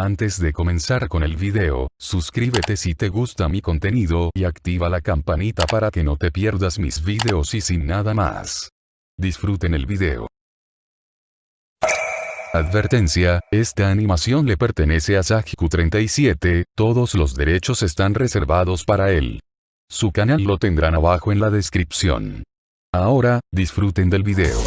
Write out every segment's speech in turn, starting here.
Antes de comenzar con el video, suscríbete si te gusta mi contenido y activa la campanita para que no te pierdas mis videos y sin nada más. Disfruten el video. Advertencia, esta animación le pertenece a Sajiku37, todos los derechos están reservados para él. Su canal lo tendrán abajo en la descripción. Ahora, disfruten del video.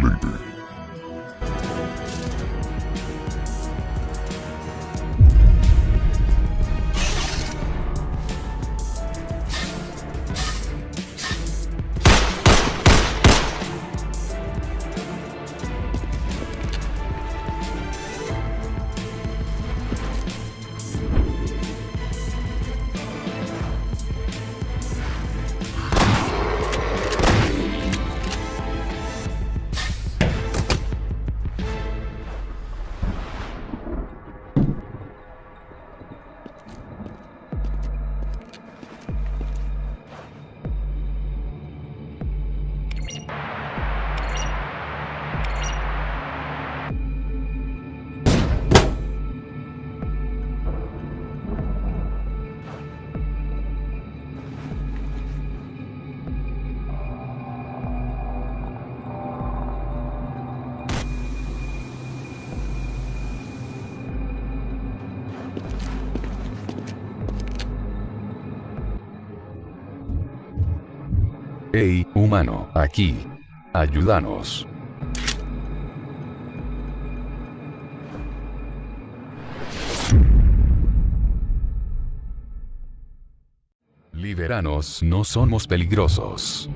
Excelente. Hey, humano, aquí. Ayúdanos. Liberanos, no somos peligrosos.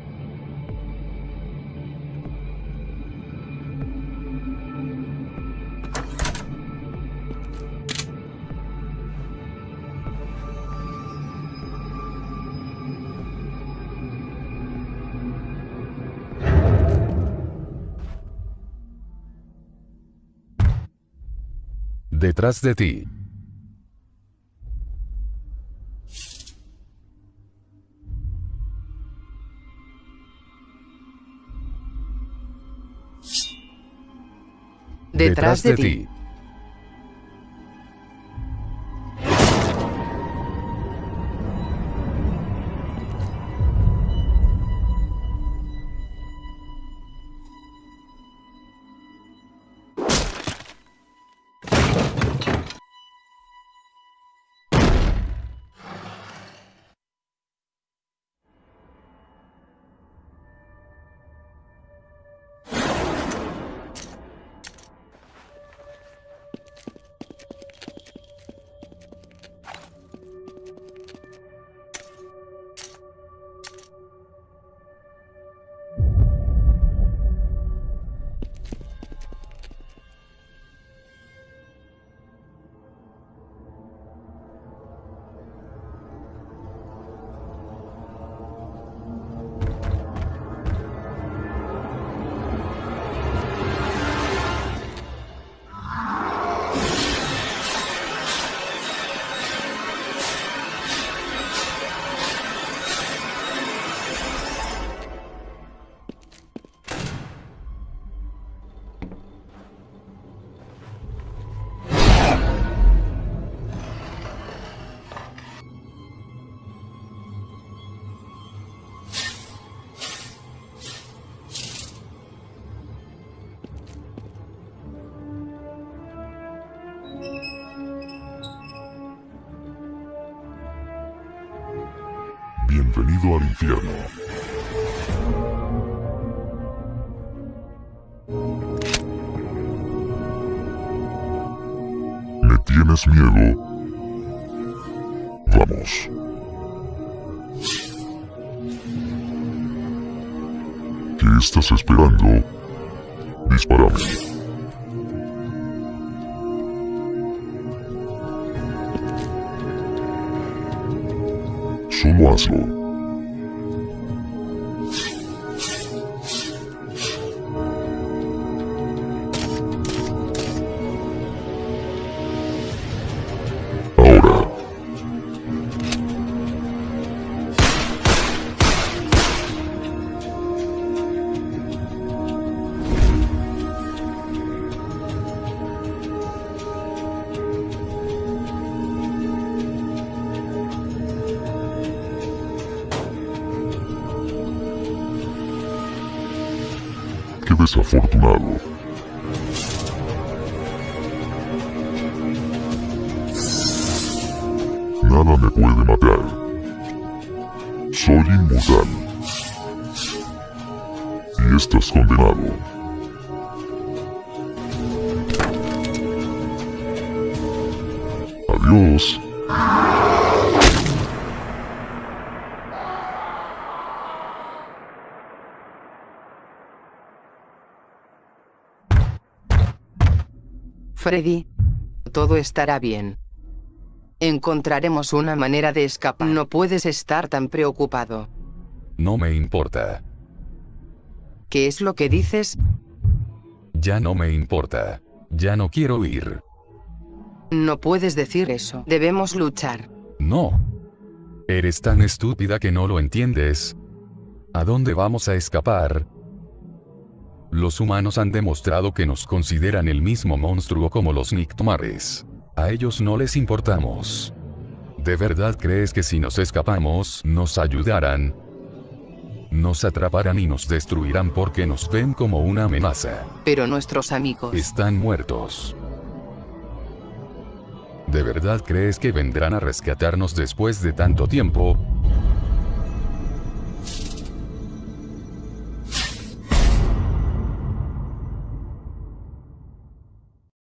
Detrás de ti. Detrás de ti. Bienvenido al infierno. ¿Me tienes miedo? Vamos. ¿Qué estás esperando? Disparame. Oslo. Desafortunado. Nada me puede matar. Soy inmortal. Y estás condenado. Adiós. Freddy. Todo estará bien. Encontraremos una manera de escapar. No puedes estar tan preocupado. No me importa. ¿Qué es lo que dices? Ya no me importa. Ya no quiero ir. No puedes decir eso. Debemos luchar. No. Eres tan estúpida que no lo entiendes. ¿A dónde vamos a escapar? Los humanos han demostrado que nos consideran el mismo monstruo como los Nictomares. A ellos no les importamos. ¿De verdad crees que si nos escapamos, nos ayudarán? Nos atraparán y nos destruirán porque nos ven como una amenaza. Pero nuestros amigos... Están muertos. ¿De verdad crees que vendrán a rescatarnos después de tanto tiempo?